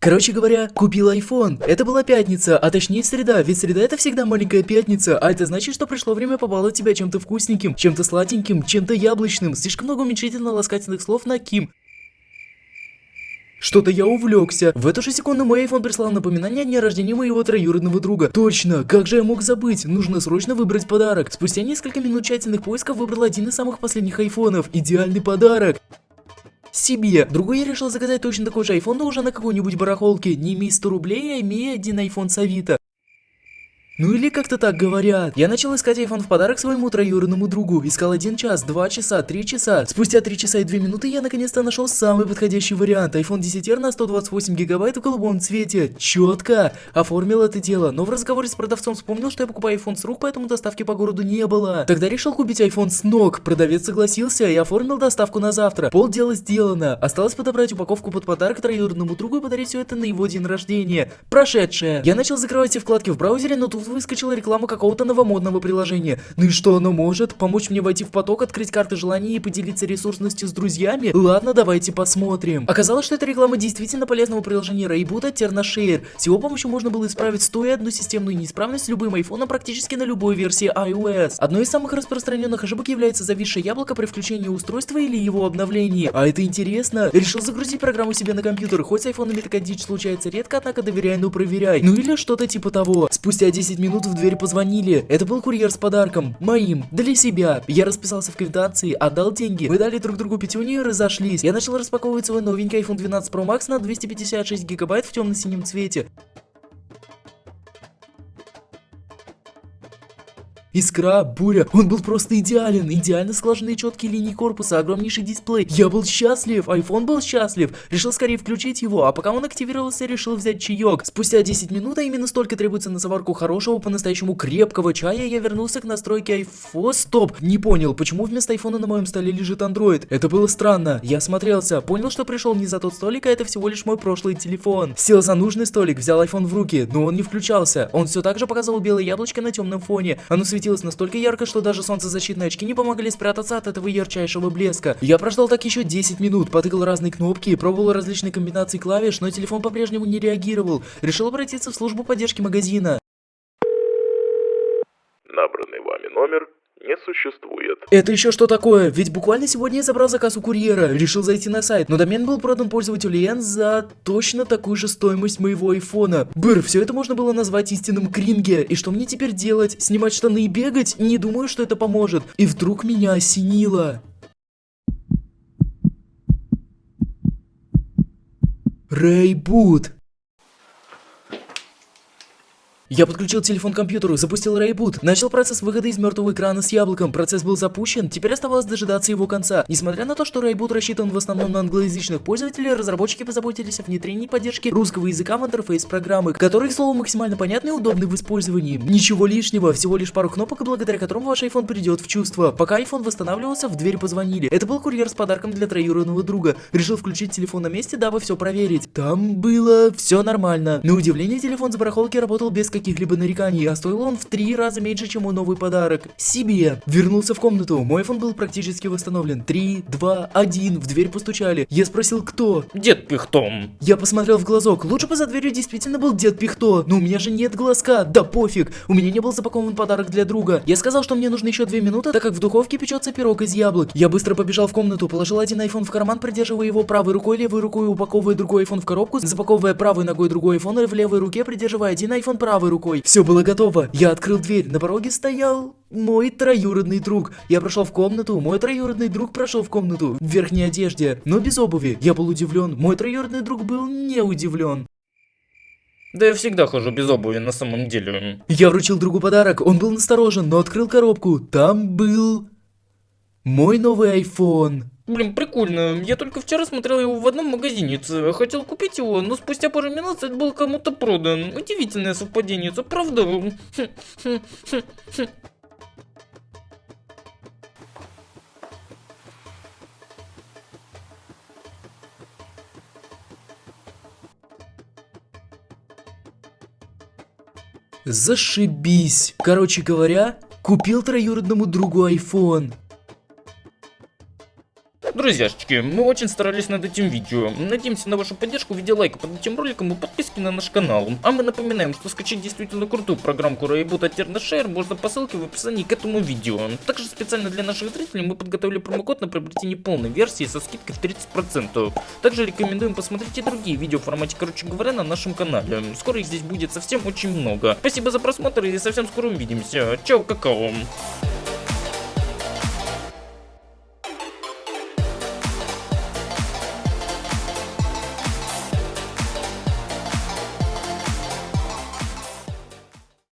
Короче говоря, купил iPhone. Это была пятница, а точнее среда, ведь среда это всегда маленькая пятница, а это значит, что пришло время побаловать тебя чем-то вкусненьким, чем-то сладеньким, чем-то яблочным. Слишком много уменьшительно-ласкательных слов на Ким. Что-то я увлекся. В эту же секунду мой iPhone прислал напоминание о дне рождения моего троюродного друга. Точно, как же я мог забыть? Нужно срочно выбрать подарок. Спустя несколько минут тщательных поисков выбрал один из самых последних айфонов. Идеальный подарок себе. Другой я решил заказать точно такой же iPhone, но уже на какой-нибудь барахолке. Не имея 100 рублей, а имея один iPhone с Авито. Ну или как-то так говорят. Я начал искать iPhone в подарок своему троюродному другу. Искал один час, два часа, три часа. Спустя три часа и две минуты я наконец-то нашел самый подходящий вариант. iPhone 10R на 128 гигабайт в голубом цвете. Четко. Оформил это дело. Но в разговоре с продавцом вспомнил, что я покупаю iPhone с рук, поэтому доставки по городу не было. Тогда решил купить iPhone с ног. Продавец согласился и оформил доставку на завтра. Пол дела сделано. Осталось подобрать упаковку под подарок троюродному другу и подарить все это на его день рождения. Прошедшее. Я начал закрывать все вкладки в браузере, но тут выскочила реклама какого-то новомодного приложения. Ну и что оно может? Помочь мне войти в поток, открыть карты желаний и поделиться ресурсностью с друзьями? Ладно, давайте посмотрим. Оказалось, что это реклама действительно полезного приложения от TernaShare. С его помощью можно было исправить 101 системную неисправность с любым айфоном практически на любой версии iOS. Одной из самых распространенных ошибок является зависшее яблоко при включении устройства или его обновлении. А это интересно. Решил загрузить программу себе на компьютер, хоть с айфонами такая дичь случается редко, однако доверяй, но проверяй. Ну или что-то типа того. Спустя 10 минут в дверь позвонили. Это был курьер с подарком. Моим. Для себя. Я расписался в квитанции, отдал деньги. Мы дали друг другу пятюню и разошлись. Я начал распаковывать свой новенький iPhone 12 Pro Max на 256 гигабайт в темно-синем цвете. Искра, буря, он был просто идеален, идеально сложенные четкие линии корпуса, огромнейший дисплей. Я был счастлив, iPhone был счастлив, решил скорее включить его, а пока он активировался, решил взять чаек. Спустя 10 минут, а именно столько требуется на заварку хорошего, по-настоящему крепкого чая, я вернулся к настройке iPhone. Стоп, не понял, почему вместо iPhone на моем столе лежит Android? Это было странно. Я смотрелся, понял, что пришел не за тот столик, а это всего лишь мой прошлый телефон. Сел за нужный столик, взял iPhone в руки, но он не включался. Он все так же показывал белое яблочко на темном фоне. Оно светилось светилось настолько ярко, что даже солнцезащитные очки не помогли спрятаться от этого ярчайшего блеска. Я прождал так еще 10 минут, потыкал разные кнопки, пробовал различные комбинации клавиш, но телефон по-прежнему не реагировал. Решил обратиться в службу поддержки магазина. Набранный вами номер не существует. Это еще что такое? Ведь буквально сегодня я забрал заказ у курьера, решил зайти на сайт, но домен был продан пользователю Лен за точно такую же стоимость моего айфона. Быр, все это можно было назвать истинным кринге. И что мне теперь делать? Снимать штаны и бегать? Не думаю, что это поможет. И вдруг меня осенило. Рейбут. Я подключил телефон к компьютеру, запустил рейбут, начал процесс выхода из мертвого экрана с яблоком, процесс был запущен, теперь оставалось дожидаться его конца. Несмотря на то, что рейбут рассчитан в основном на англоязычных пользователей, разработчики позаботились о внедрении поддержки русского языка в интерфейс программы, который, к слову, максимально понятный и удобный в использовании. Ничего лишнего, всего лишь пару кнопок, благодаря которым ваш iPhone придет в чувство. Пока iPhone восстанавливался, в дверь позвонили. Это был курьер с подарком для троюродного друга. Решил включить телефон на месте, дабы все проверить. Там было все нормально. На удивление, телефон с барахолки работал без каких-либо нареканий, а стоил он в три раза меньше, чем мой новый подарок. Себе. Вернулся в комнату, мой iPhone был практически восстановлен. Три, два, один, в дверь постучали. Я спросил, кто? Дед Пихтом. Я посмотрел в глазок, лучше бы за дверью действительно был дед Пихто, но у меня же нет глазка, да пофиг, у меня не был запакован подарок для друга. Я сказал, что мне нужно еще две минуты, так как в духовке печется пирог из яблок. Я быстро побежал в комнату, положил один iPhone в карман, придерживая его правой рукой, левой рукой упаковывая другой iPhone в коробку, запаковывая правой ногой другой iPhone и в левой руке придерживая один iPhone правой рукой. Все было готово. Я открыл дверь. На пороге стоял мой троюродный друг. Я прошел в комнату. Мой троюродный друг прошел в комнату. В верхней одежде, но без обуви. Я был удивлен. Мой троюродный друг был не удивлен. Да я всегда хожу без обуви на самом деле. Я вручил другу подарок. Он был насторожен, но открыл коробку. Там был... Мой новый iPhone. Блин, прикольно. Я только вчера смотрел его в одном магазине. Хотел купить его, но спустя пару минут это был кому-то продан. Удивительное совпадение, правда? Зашибись. Короче говоря, купил троюродному другу iPhone. Друзья, друзьяшечки, мы очень старались над этим видео. Надеемся на вашу поддержку в виде лайка под этим роликом и подписки на наш канал. А мы напоминаем, что скачать действительно крутую программку Rayboot от TernaShare можно по ссылке в описании к этому видео. Также специально для наших зрителей мы подготовили промокод на приобретение полной версии со скидкой в 30%. Также рекомендуем посмотреть и другие видео в формате, короче говоря, на нашем канале. Скоро их здесь будет совсем очень много. Спасибо за просмотр и совсем скоро увидимся. Чао, какао.